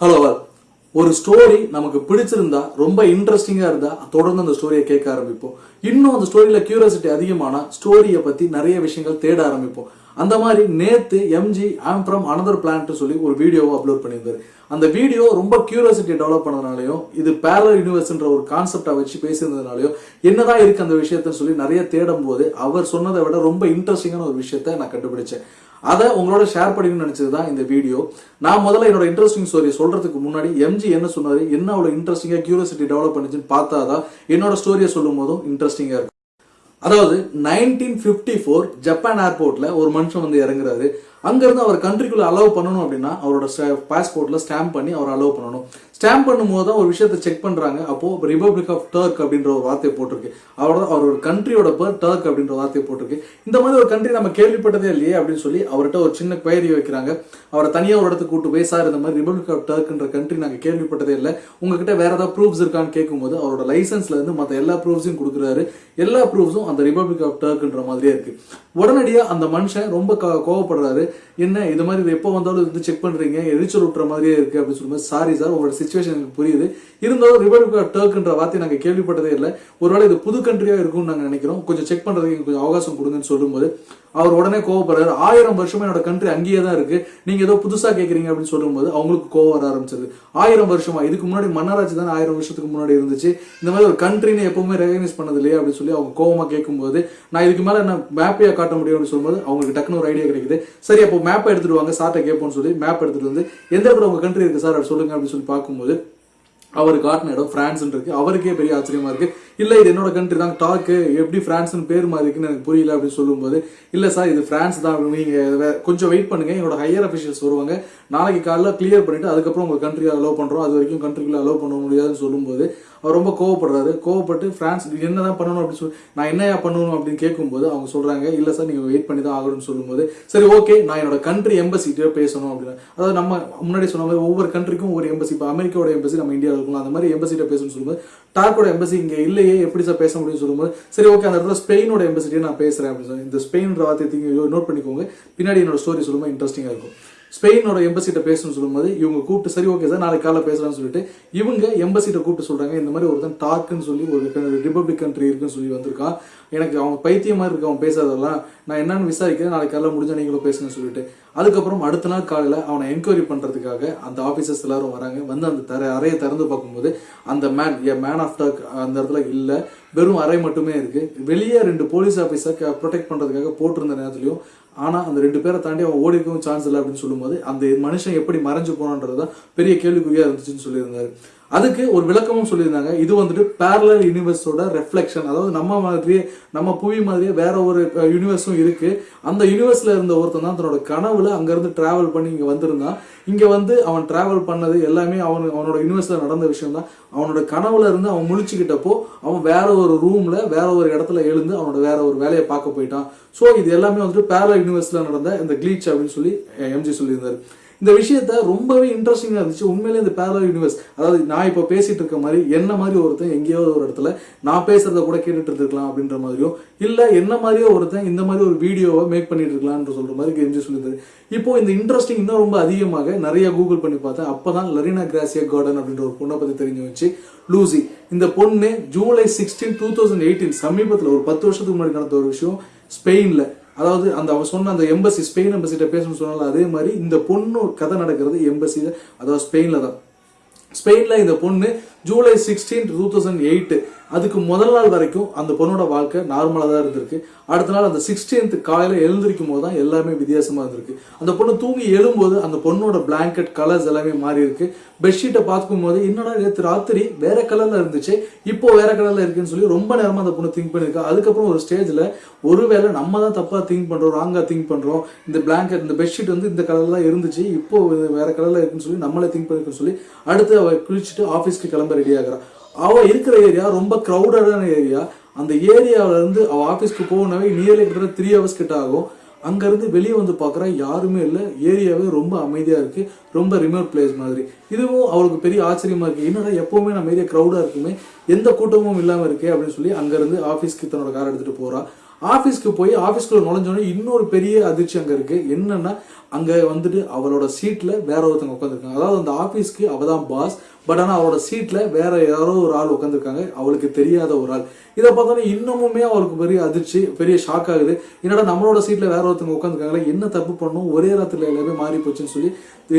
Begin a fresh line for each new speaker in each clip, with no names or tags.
Hello ஒரு story நமக்கு பிடிச்சிருந்தா ரொம்ப இன்ட்ரெஸ்டிங்காக இருந்தா தொடர்ந்து அந்த ஸ்டோரியை கேட்க ஆரம்பிப்போம். இன்னும் அந்த ஸ்டோரியில் கியூரியாசிட்டி அதிகமான ஸ்டோரியை பத்தி நிறைய விஷயங்கள் தேட ஆரம்பிப்போம். அந்த மாதிரி நேத்து MG am from another plant சொல்லி ஒரு வீடியோவை அப்லோட் பண்ணியிருந்தாரு. அந்த வீடியோ ரொம்ப கியூரியாசிட்டி டெவலப் பண்ணதுனாலையும் இது பேரல் யூனிவர்ஸ்ன்ற ஒரு கான்செப்டை வச்சு பேசியிருந்ததுனாலையும் என்னதான் இருக்கு அந்த விஷயத்தன்னு சொல்லி நிறைய தேடும் போது அவர் சொன்னதை விட ரொம்ப இன்ட்ரெஸ்டிங்கான ஒரு விஷயத்த நான் கண்டுபிடிச்சேன். அதை உங்களோட ஷேர் பண்ணிக்கணும்னு நினச்சது தான் இந்த வீடியோ. நான் முதல்ல என்னோட இன்ட்ரெஸ்டிங் ஸ்டோரி சொல்றதுக்கு முன்னாடி எம்ஜி என்ன சொன்னாரு என்ன அவ்வளோ இன்ட்ரெஸ்டிங்கா கியூரியாசிட்டி டெவலப் பண்ணுச்சுன்னு பார்த்தாதான் என்னோட ஸ்டோரியை சொல்லும் போதும் இன்ட்ரெஸ்டிங்கா இருக்கும். அதாவது நைன்டீன் ஃபிஃப்டி ஃபோர் ஜப்பான் ஏர்போர்ட்ல ஒரு மனுஷன் வந்து இறங்குறாரு. அங்கேருந்து அவர் கண்ட்ரிக்குள்ள அலோவ் பண்ணணும் அப்படின்னா அவரோட பாஸ்போர்ட்ல ஸ்டாம்ப் பண்ணி அவர் அலோவ் பண்ணணும். ஸ்டாம்ப் பண்ணும்போது தான் ஒரு விஷயத்தை செக் பண்ணுறாங்க அப்போது ரிபப்ளிக் ஆஃப் டர்க் அப்படின்ற ஒரு வார்த்தை போட்டிருக்கு. அவரோட அவரோட கண்ட்ரியோட பேர் டர்க் அப்படின்ற வார்த்தை போட்டிருக்கு. இந்த மாதிரி ஒரு கண்ட்ரி நம்ம கேள்விப்பட்டதே இல்லையே அப்படின்னு சொல்லி அவர்கிட்ட ஒரு சின்ன குயரி வைக்கிறாங்க. அவரை தனியாக ஒரு இடத்துக்கு கூட்டு போய் சார் இந்த மாதிரி ரிபப்ளிக் ஆஃப் டர்க்ன்ற கண்ட்ரி நாங்கள் கேள்விப்பட்டதே இல்லை. உங்ககிட்ட வேற ஏதாவது ப்ரூஃப்ஸ் இருக்கான்னு கேட்கும்போது அவரோட லைசன்ஸ்ல இருந்து மற்ற எல்லா ப்ரூஃப்ஸையும் கொடுக்குறாரு. எல்லா ப்ரூஃப்ஸும் அந்த ரிபப்ளிக் ஆஃப் டர்க்ன்ற மாதிரியே இருக்கு. உடனடியாக அந்த மனுஷன் ரொம்ப கோவப்படுறாரு. என்ன இது மாதிரி இது எப்போ வந்தாலும் இது செக் பண்றீங்க? எரிச்சல் விட்டுற மாதிரியே இருக்கு. அப்படின்னு சொல்லும்போது சாரி சார் உங்களோட சுச்சுவேஷன் எனக்கு புரியுது. இருந்தாலும் ரிபப்ளிக் ஆஃப் டர்க்ன்ற வார்த்தை நாங்கள் கேள்விப்பட்டதே இல்லை. ஒருவேளை இது புது கண்ட்ரியாக இருக்கும்னு நாங்கள் நினைக்கிறோம். கொஞ்சம் செக் பண்ணுறதுக்கு கொஞ்சம் அவகாசம் கொடுங்கன்னு சொல்லும்போது அவர் உடனே கோவப்படுறாரு. ஆயிரம் வருஷமா என்னோட கண்ட்ரி அங்கேயே தான் இருக்கு. நீங்க ஏதோ புதுசா கேட்குறீங்க அப்படின்னு சொல்லும்போது அவங்களுக்கு கோவம் வர ஆரம்பிச்சது. ஆயிரம் வருஷமா இதுக்கு முன்னாடி மன்னராட்சி தானே ஆயிரம் வருஷத்துக்கு முன்னாடி இருந்துச்சு. இந்த மாதிரி ஒரு கண்ட்ரின்னு எப்பவுமே ரெகனைஸ் பண்ணது இல்லையா அப்படின்னு சொல்லி அவங்க கோவமா கேட்கும்போது நான் இதுக்கு மேல என்ன மேப்பையா காட்ட முடியும் அப்படின்னு சொல்லும்போது அவங்களுக்கு டக்குனு ஒரு ஐடியா கிடைக்குது. சரி அப்போ மேப்பை எடுத்துட்டு வாங்க சார்ட்ட கேட்போம்னு சொல்லி மேப் எடுத்துட்டு வந்து எந்த இடத்துல உங்க கண்ட்ரி இருக்கு சார் அப்படி சொல்லுங்க அப்படின்னு சொல்லி பார்க்கும்போது அவர் காட்டின இடம் பிரான்ஸ் இருக்கு. அவருக்கே பெரிய ஆச்சரியமா இருக்கு. இல்லை இது என்னோட கண்ட்ரி தான். டாக்கு எப்படி பிரான்ஸ்னு பேர் மாதிரி இருக்குன்னு எனக்கு புரியல அப்படின்னு சொல்லும்போது இல்லை சார் இது பிரான்ஸ் தான் நீங்க கொஞ்சம் வெயிட் பண்ணுங்க. என்னோட ஹையர் அஃபிஷியல்ஸ் வருவாங்க. நாளைக்கு காலைல கிளியர் பண்ணிட்டு அதுக்கப்புறம் உங்க கண்ட்ரியை அலோவ் பண்றோம். அது வரைக்கும் கண்ட்ரிக்குள்ள அலோவ் பண்ண முடியாதுன்னு சொல்லும்போது அவர் ரொம்ப கோவப்படுறாரு. கோவப்பட்டு பிரான்ஸ் என்ன தான் பண்ணணும் அப்படின்னு சொல்லி நான் என்னையா பண்ணணும் அப்படின்னு கேட்கும்போது அவங்க சொல்கிறாங்க இல்லை சார் நீங்கள் வெயிட் பண்ணி தான் ஆகணும்னு சொல்லும்போது சரி ஓகே நான் என்னோட கண்ட்ரி எம்பசிட்டே பேசணும் அப்படின்னு. அதாவது நம்ம முன்னாடி சொன்ன மாதிரி ஒவ்வொரு கண்ட்ரிக்கும் ஒரு எம்பசி இப்போ அமெரிக்காவோட எம்பசி நம்ம இந்தியாவில் இருக்கணும் அந்த மாதிரி எம்பசிட்ட பேசணும்னு சொல்லும்போது டார்க்கோட எம்பசி இங்கே இல்லையே எப்படி சார் பேச முடியும்னு சொல்லும்போது சரி ஓகே அந்த இடத்துல ஸ்பெயினோட எம்பசிட்டே நான் பேசுகிறேன் அப்படின்னு சொல்லி இந்த ஸ்பெயின்ற வார்த்தையை நோட் பண்ணிக்கோங்க. பின்னாடி என்னோட ஸ்டோரி சொல்லும்போது இன்ட்ரெஸ்டிங்காக இருக்கும். ஸ்பெயினோட எம்பசிட்ட பேசணும்னு சொல்லும்போது இவங்க கூப்பிட்டு சரி ஓகே சார் நாளைக்கு காலைல பேசலாம்னு சொல்லிட்டு இவங்க எம்பசிட்ட கூப்பிட்டு சொல்றாங்க இந்த மாதிரி ஒருத்தன் டாக்குன்னு சொல்லி ஒரு ரிபப்ளிக் கண்ட்ரி இருக்குன்னு சொல்லி வந்திருக்கான். எனக்கு அவன் பைத்தியம் மாதிரி இருக்கு அவன் பேசாதெல்லாம் நான் என்னன்னு விசாரிக்கிறேன் நாளைக்கு காலைல முடிஞ்சா நீங்களும் பேசுங்கன்னு சொல்லிட்டு அதுக்கப்புறம் அடுத்த நாள் காலையில அவனை என்கொயரி பண்றதுக்காக அந்த ஆபீசர்ஸ் எல்லாரும் வராங்க. வந்து அந்த தர அறையை திறந்து பார்க்கும்போது அந்த man a man of talk அந்த இடத்துல இல்ல வெறும் அறை மட்டுமே இருக்கு. வெளியே ரெண்டு போலீஸ் ஆஃபீஸர் ப்ரொடெக்ட் பண்றதுக்காக போட்டிருந்த நேரத்துலயும் ஆனால் அந்த ரெண்டு பேரை தாண்டி அவன் ஓடி இருக்கவும் சான்ஸ் இல்லை அப்படின்னு சொல்லும்போது அந்த மனுஷன் எப்படி மறைஞ்சு போனான்றதுதான் பெரிய கேள்விக்குறியாக இருந்துச்சுன்னு சொல்லியிருந்தாரு. அதுக்கு ஒரு விளக்கமும் சொல்லியிருந்தாங்க. இது வந்துட்டு பேரலர் யூனிவர்ஸோட ரெஃப்ளெக்ஷன் அதாவது நம்ம மாதிரியே நம்ம புவி மாதிரியே வேற ஒரு யூனிவர்ஸும் இருக்கு. அந்த யூனிவர்ஸ்ல இருந்த ஒருத்தன் தான் தன்னோட கனவுல அங்கிருந்து டிராவல் பண்ணி இங்க வந்திருந்தான். இங்க வந்து அவன் டிராவல் பண்ணது எல்லாமே அவன் அவனோட யூனிவர்ஸ்ல நடந்த விஷயம் தான் அவனோட கனவுல இருந்து அவன் முழிச்சுக்கிட்டப்போ அவன் வேற ஒரு ரூம்ல வேற ஒரு இடத்துல எழுந்து அவனோட வேற ஒரு வேலையை பார்க்க போயிட்டான். ஸோ இது எல்லாமே வந்துட்டு பேரலர் யூனிவர்ஸ்ல நடந்த இந்த கிளீச் அப்படின்னு சொல்லி எம்ஜி சொல்லியிருந்தாரு. இந்த விஷயத்த ரொம்பவே இன்ட்ரெஸ்டிங்காக இருந்துச்சு. உண்மையிலே இந்த பேரலல் யூனிவர்ஸ் அதாவது நான் இப்போ பேசிட்டு இருக்க மாதிரி என்ன மாதிரி ஒருத்தன் எங்கேயாவது ஒரு இடத்துல நான் பேசுறத கூட கேட்டுட்டு இருந்திருக்கலாம் அப்படின்ற மாதிரியும் இல்லை என்ன மாதிரியோ ஒருத்தன் இந்த மாதிரி ஒரு வீடியோவை மேக் பண்ணிட்டு இருக்கலாம்னு சொல்ற மாதிரி கெஞ்சி சொல்லியிருந்தாரு. இப்போ இந்த இன்ட்ரெஸ்டிங் இன்னும் ரொம்ப அதிகமாக நிறைய கூகுள் பண்ணி பார்த்தேன். அப்பதான் லரினா கிராசியா கார்டன் அப்படின்ற ஒரு பொண்ணை பற்றி தெரிஞ்சு வச்சு லூசி இந்த பொண்ணு July sixteen two thousand eighteen சமீபத்தில் ஒரு பத்து வருஷத்துக்கு முன்னாடி நடந்த ஒரு விஷயம் ஸ்பெயினில் அதாவது அந்த அவ சொன்ன அந்த எம்பசி ஸ்பெயின் எம்பசிட்ட பேசணும்னு சொன்னால அதே மாதிரி இந்த பொண்ணு கதை நடக்கிறது எம்பசியில அதாவது ஸ்பெயினில் தான். ஸ்பெயினில் இந்த பொண்ணு July sixteen two thousand eight அதுக்கு முதல் நாள் வரைக்கும் அந்த பொண்ணோட வாழ்க்கை நார்மலாக தான் இருந்திருக்கு. அடுத்த நாள் அந்த சிக்ஸ்டீன்த் காலையில் எழுந்திருக்கும் போது தான் எல்லாமே வித்தியாசமாக இருந்திருக்கு. அந்த பொண்ணு தூங்கி எழும்போது அந்த பொண்ணோட பிளாங்கெட் கலர்ஸ் எல்லாமே மாறி இருக்கு. பெட்ஷீட்டை பார்க்கும் போது என்னடா நேற்று ராத்திரி வேற கலரில் இருந்துச்சு இப்போ வேற கலரில் இருக்குன்னு சொல்லி ரொம்ப நேரமாக அந்த பொண்ணு திங்க் பண்ணியிருக்கா அதுக்கப்புறம் ஒரு ஸ்டேஜில் ஒருவேளை நம்ம தான் தப்பாக திங்க் பண்ணுறோம் ராங்காக திங்க் பண்ணுறோம் இந்த பிளாங்கெட் இந்த பெட்ஷீட் வந்து இந்த கலரில் தான் இருந்துச்சு இப்போ வேற கலரில் இருக்குன்னு சொல்லி நம்மளே திங்க் பண்ணிருக்கோம்னு சொல்லி அடுத்து அவ குளிச்சுட்டு ஆஃபீஸ்க்கு கிளம்ப ரெடி ஆகிறான் அவள் இருக்கிற ஏரியா ரொம்ப க்ரௌடடான ஏரியா அந்த ஏரியாவிலேருந்து இருந்து ஆஃபீஸ்க்கு போகணவே நியர்லி கிட்டத்தட்ட த்ரீ ஹவர்ஸ் கிட்ட ஆகும். அங்கேருந்து வெளியே வந்து பார்க்குறா யாருமே இல்லை. ஏரியாவே ரொம்ப அமைதியாக இருக்குது ரொம்ப ரிமோட் பிளேஸ் மாதிரி. இதுவும் அவளுக்கு பெரிய ஆச்சரியமாக இருக்குது என்னடா எப்போவுமே நம்ம ஏரியா க்ரௌடாக இருக்குமே. எந்த கூட்டமும் இல்லாமல் இருக்கே அப்படின்னு சொல்லி அங்கேருந்து ஆஃபீஸ்க்கு தன்னோட கார் எடுத்துகிட்டு போறா. ஆஃபீஸ்க்கு போய் ஆஃபீஸ்க்குள்ள நுழைஞ்சோடனே இன்னொரு பெரிய அதிர்ச்சி அங்கே இருக்குது என்னென்னா அங்கே வந்துட்டு அவளோட சீட்டில் வேற ஒருத்தவங்க உட்காந்துருக்காங்க அதாவது அந்த ஆஃபீஸ்க்கு அவள் தான் பாஸ் பட் ஆனால் அவரோட சீட்டில் வேற யாரோ ஒரு ஆள் உட்காந்துருக்காங்க அவளுக்கு தெரியாத ஒரு ஆள். இதை பார்த்தோன்னா இன்னமுமே அவருக்கு பெரிய அதிர்ச்சி பெரிய ஷாக் ஆகுது. என்னடா நம்மளோட சீட்டில் வேற ஒருத்தவங்க உட்காந்துருக்காங்களே என்ன தப்பு பண்ணணும்? ஒரே ராத்திரில எல்லாமே மாறி போச்சுன்னு சொல்லி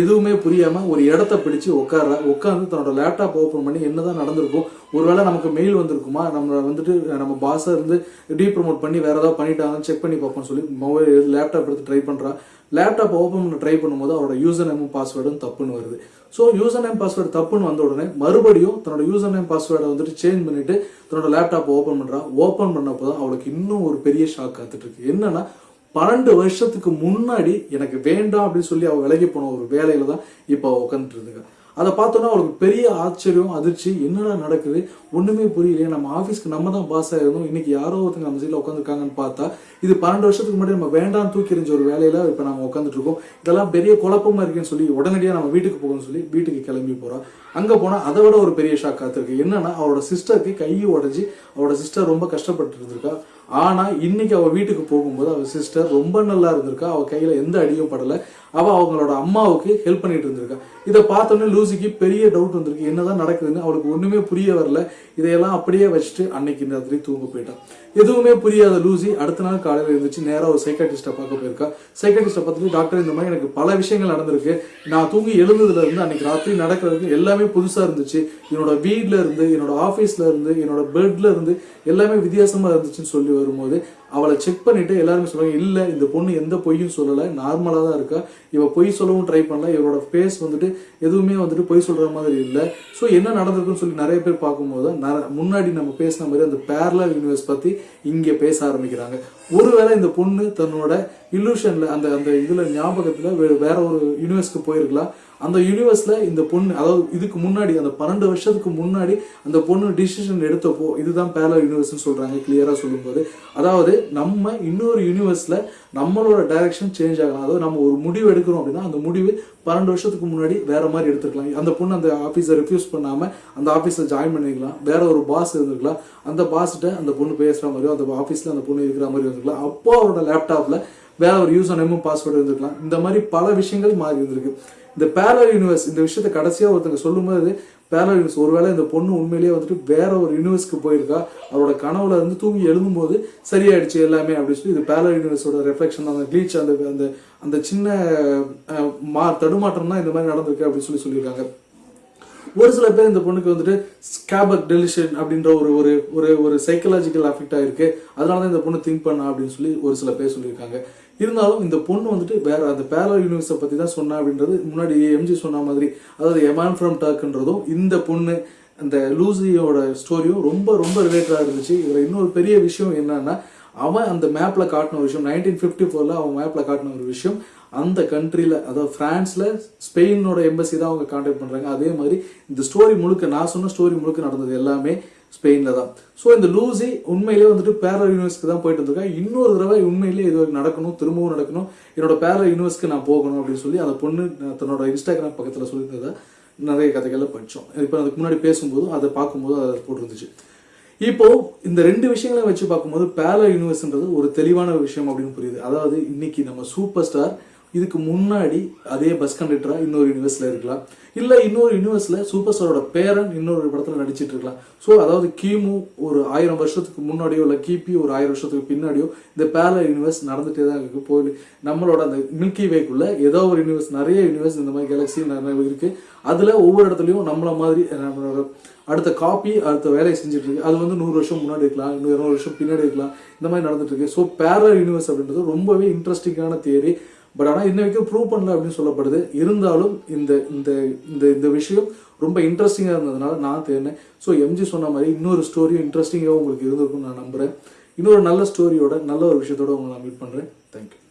எதுவுமே புரியாமல் ஒரு இடத்த பிடிச்சு உட்கார உட்காந்து தன்னோட லேப்டாப் ஓப்பன் பண்ணி என்னதான் நடந்திருக்கும் ஒருவேளை நமக்கு மெயில் வந்திருக்குமா? நம்ம வந்துட்டு நம்ம பாஸை இருந்து டீ ப்ரமோட் பண்ணி வேற ஏதாவது பண்ணிட்டாங்கன்னு செக் பண்ணி பார்ப்போம்னு சொல்லி மொபைல் லேப்டாப் எடுத்து ட்ரை பண்ணுறான் லேப்டாப் ஓப்பன் பண்ண ட்ரை பண்ணும்போது அவரோட யூசர் நேமும் பாஸ்வேர்டும் தப்புன்னு வருது. ஸோ யூசர் நேம் பாஸ்வேர்டு தப்புன்னு வந்த உடனே மறுபடியும் தன்னோட யூசர் நேம் பாஸ்வேர்டை வந்துட்டு சேஞ்ச் பண்ணிட்டு தன்னோட லேப்டாப் ஓப்பன் பண்ணுறா ஓப்பன் பண்ணப்போ தான் அவளுக்கு இன்னும் ஒரு பெரிய ஷாக் காத்துட்டு இருக்கு என்னன்னா பன்னெண்டு வருஷத்துக்கு முன்னாடி எனக்கு வேண்டாம் அப்படின்னு சொல்லி அவள் விலகி போன ஒரு வேலையில தான் இப்போ உட்காந்துட்டு இருந்துங்க அதை பார்த்தோன்னா அவளுக்கு பெரிய ஆச்சரியம் அதிர்ச்சி என்னடா நடக்குது? ஒன்றுமே புரியலையே. நம்ம ஆஃபீஸ்க்கு நம்ம தான் பாஸ் ஆகிருந்தோம் இன்னைக்கு யாரோ ஒருத்தங்க நம்ம சீட்டில் உட்காந்துருக்காங்கன்னு பார்த்தா இது பன்னெண்டு வருஷத்துக்கு முன்னாடி நம்ம வேண்டாம் தூக்கி எறிஞ்ச ஒரு வேலையில இப்போ நம்ம உட்காந்துட்டு இருக்கோம். இதெல்லாம் பெரிய குழப்பமா இருக்குன்னு சொல்லி உடனடியாக நம்ம வீட்டுக்கு போகணும்னு சொல்லி வீட்டுக்கு கிளம்பி போகிறோம் அங்கே போனால் அதை விட ஒரு பெரிய ஷாக் காத்திருக்கு என்னன்னா அவரோட சிஸ்டருக்கு கையை உடஞ்சி அவரோட சிஸ்டர் ரொம்ப கஷ்டப்பட்டு இருந்திருக்கா. ஆனா இன்னைக்கு அவ வீட்டுக்கு போகும்போது அவ சிஸ்டர் ரொம்ப நல்லா இருந்திருக்கா. அவ கையில எந்த அடியும் படல. அவ அவங்களோட அம்மாவுக்கு ஹெல்ப் பண்ணிட்டு இருந்திருக்கா. இதை பார்த்தோன்னே லூசிக்கு பெரிய டவுட் வந்திருக்கு. என்னதான் நடக்குதுன்னு அவளுக்கு ஒண்ணுமே புரிய வரல. இதையெல்லாம் அப்படியே வச்சுட்டு அன்னைக்கு இந்த ராத்திரி தூங்க போயிட்டான் எதுவுமே புரியாத லூசி அடுத்த நாள் காலையில் இருந்துச்சு நேராக ஒரு சைக்காட்டிஸ்ட்டை பார்க்க போயிருக்கா. சைக்காட்டிஸ்ட்டை பார்த்துட்டு டாக்டர் இந்த மாதிரி எனக்கு பல விஷயங்கள் நடந்திருக்கு. நான் தூங்கி எழுந்ததுல இருந்து அன்னைக்கு ராத்திரி நடக்கிறதுக்கு எல்லாமே புதுசாக இருந்துச்சு. என்னோட வீட்டில் இருந்து என்னோட ஆஃபீஸில் இருந்து என்னோட பெட்ல இருந்து எல்லாமே வித்தியாசமாக இருந்துச்சுன்னு சொல்லி வரும்போது அவளை செக் பண்ணிட்டு எல்லாருமே சொல்லுவாங்க இல்ல இந்த பொண்ணு எந்த பொய்யும் சொல்லல நார்மலா தான் இருக்கா. இவ பொய் சொல்லவும் ட்ரை பண்ணல இவரோட ஃபேஸ் வந்துட்டு எதுவுமே வந்துட்டு பொய் சொல்ற மாதிரி இல்ல. ஸோ என்ன நடந்திருக்குன்னு சொல்லி நிறைய பேர் பார்க்கும்போது முன்னாடி நம்ம பேசின மாதிரி அந்த பேரலல் யூனிவர்ஸ் பத்தி இங்க பேச ஆரம்பிக்கிறாங்க. ஒருவேளை இந்த பொண்ணு தன்னோட இல்லூஷன்ல அந்த அந்த இதுல ஞாபகத்துல வேற ஒரு யூனிவர்ஸ்க்கு போயிருக்கலாம். அந்த யூனிவர்ஸில் இந்த பொண்ணு அதாவது இதுக்கு முன்னாடி அந்த பன்னெண்டு வருஷத்துக்கு முன்னாடி அந்த பொண்ணு டிசிஷன் எடுத்தப்போ இதுதான் பேரலல் யூனிவர்ஸ்னு சொல்கிறாங்க கிளியராக சொல்லும்போது. அதாவது நம்ம இன்னொரு யூனிவர்ஸில் நம்மளோட டைரக்ஷன் சேஞ்ச் ஆகலாம். அதாவது நம்ம ஒரு முடிவு எடுக்கிறோம் அப்படின்னா அந்த முடிவு பன்னெண்டு வருஷத்துக்கு முன்னாடி வேற மாதிரி எடுத்துக்கலாம் அந்த பொண்ணு அந்த ஆஃபீஸை ரெஃப்யூஸ் பண்ணாமல் அந்த ஆஃபீஸில் ஜாயின் பண்ணிக்கலாம் வேற ஒரு பாஸ் இருந்திருக்கலாம். அந்த பாஸ்கிட்ட அந்த பொண்ணு பேசுகிற மாதிரியோ அந்த ஆஃபீஸில் அந்த பொண்ணு இருக்கிற மாதிரி இருந்திருக்கலாம். அப்போ அவரோட லேப்டாப்பில் வேற ஒரு யூசர் நேமும் பாஸ்வேர்டு இருந்திருக்கலாம். இந்த மாதிரி பல விஷயங்கள் மாறி இருந்திருக்கு. இந்த பேரல் யூனிவர்ஸ் இந்த விஷயத்தை கடைசியா ஒருத்தங்க சொல்லும்போது பேரல் யூனிவர்ஸ் ஒருவேளை இந்த பொண்ணு உண்மையிலேயே வந்துட்டு வேற ஒரு யூனிவர்ஸ்க்கு போயிருக்கா? அவரோட கனவுல இருந்து தூங்கி எழுதும்போது சரியாயிடுச்சு எல்லாமே அப்படின்னு சொல்லி இது பேரல் யூனிவர்ஸோட ரெஃப்ளெக்ஷன் அந்த க்ளீச் அந்த அந்த அந்த சின்ன மா தடுமாற்றம் தான் இந்த மாதிரி நடந்திருக்கு அப்படின்னு சொல்லி சொல்லியிருக்காங்க. ஒரு சில பேர் இந்த பொண்ணுக்கு வந்துட்டு ஸ்கேபக் டெலிஷன் அப்படின்ற ஒரு ஒரு ஒரு ஒரு சைக்கலாஜிக்கல் அஃபெக்ட் ஆயிருக்கு. அதனால தான் இந்த பொண்ணு திங்க் பண்ணா அப்படின்னு சொல்லி ஒரு சில பேர் சொல்லியிருக்காங்க. இருந்தாலும் இந்த பொண்ணு வந்துட்டு வேற அந்த பேரல் யூனிவர்ஸை பற்றி தான் சொன்னா அப்படின்றது முன்னாடி எம்ஜி சொன்ன மாதிரி. அதாவது எமான் ஃப்ரம் டாக்ன்றதும் இந்த பொண்ணு அந்த லூசியோட ஸ்டோரியும் ரொம்ப ரொம்ப ரிலேட்டடாக இருந்துச்சு. இதில் இன்னொரு பெரிய விஷயம் என்னன்னா அவன் அந்த மேப்பில் காட்டின ஒரு விஷயம் நைன்டீன் ஃபிஃப்டி ஃபோரில் அவன் மேப்பில் காட்டின ஒரு விஷயம். அந்த கண்ட்ரியில் அதாவது ஃப்ரான்ஸில் ஸ்பெயினோட எம்பசி தான் அவங்க கான்டாக்ட் பண்ணுறாங்க அதே மாதிரி இந்த ஸ்டோரி முழுக்க நான் சொன்ன ஸ்டோரி முழுக்க நடந்தது எல்லாமே ஸ்பெயினில் தான். ஸோ இந்த லூசி உண்மையிலேயே வந்துட்டு பேரல் யூனிவர்ஸ்க்கு தான் போயிட்டு இருந்திருக்கா இன்னொரு தடவை உண்மையிலேயே இது நடக்கணும் திரும்பவும் நடக்கணும். என்னோட பேரல் யூனிவர்ஸ்க்கு நான் போகணும் அப்படின்னு சொல்லி அந்த பொண்ணு தன்னோட இன்ஸ்டாகிராம் பக்கத்தில் சொல்லியிருந்ததை நிறைய கதைகளை படித்தோம் இப்போ அதுக்கு முன்னாடி பேசும்போதும் அதை பார்க்கும்போது அதை போட்டிருந்துச்சு. இப்போ இந்த ரெண்டு விஷயங்களையும் வச்சு பார்க்கும்போது பேரல யூனிவர்ஸ்ன்றது ஒரு தெளிவான விஷயம் அப்படின்னு புரியுது. அதாவது இன்னைக்கு நம்ம சூப்பர் ஸ்டார் இதுக்கு முன்னாடி அதே பஸ் கண்டக்டராக இன்னொரு யூனிவர்ஸில் இருக்கலாம். இல்லை இன்னொரு யூனிவர்ஸில் சூப்பர் ஸ்டாரோட பேரன் இன்னொரு படத்தில் நடிச்சிட்டு இருக்கலாம். ஸோ அதாவது கிமு ஒரு ஆயிரம் வருஷத்துக்கு முன்னாடியோ இல்லை கிபி ஒரு ஆயிரம் வருஷத்துக்கு பின்னாடியோ இந்த பேரல யூனிவர்ஸ் நடந்துட்டே தான் இருக்கு. போய் நம்மளோட அந்த மில்கி வேக்குள்ள ஏதோ ஒரு யூனிவர்ஸ் நிறைய யூனிவர்ஸ் இந்த மாதிரி கேலக்ஸி நிறைய இருக்குது அதில் ஒவ்வொரு இடத்துலையும் நம்மள மாதிரி நம்மளோட அடுத்த காப்பி அடுத்த வேலையை செஞ்சுட்டு இருக்கு. அது வந்து நூறு வருஷம் முன்னாடி இருக்கலாம் இன்னும் இருநூறு வருஷம் பின்னாடி இருக்கலாம். இந்த மாதிரி நடந்துட்டு இருக்கு. ஸோ பேரல் யூனிவர்ஸ் அப்படின்றது ரொம்பவே இன்ட்ரெஸ்டிங்கான தியரி பட் ஆனால் இன்ன வரைக்கும் ப்ரூவ் பண்ணல அப்படின்னு சொல்லப்படுது. இருந்தாலும் இந்த இந்த இந்த இந்த விஷயம் ரொம்ப இன்ட்ரெஸ்டிங்காக இருந்ததுனால நான் தேர்னேன் ஸோ எம்ஜி சொன்ன மாதிரி இன்னொரு ஸ்டோரியும் இன்ட்ரெஸ்டிங்காக உங்களுக்கு இருந்திருக்கும்னு நான் நம்புகிறேன் இன்னொரு நல்ல ஸ்டோரியோட நல்ல ஒரு விஷயத்தோட உங்களை நான் மீட் பண்ணுறேன் தேங்க்யூ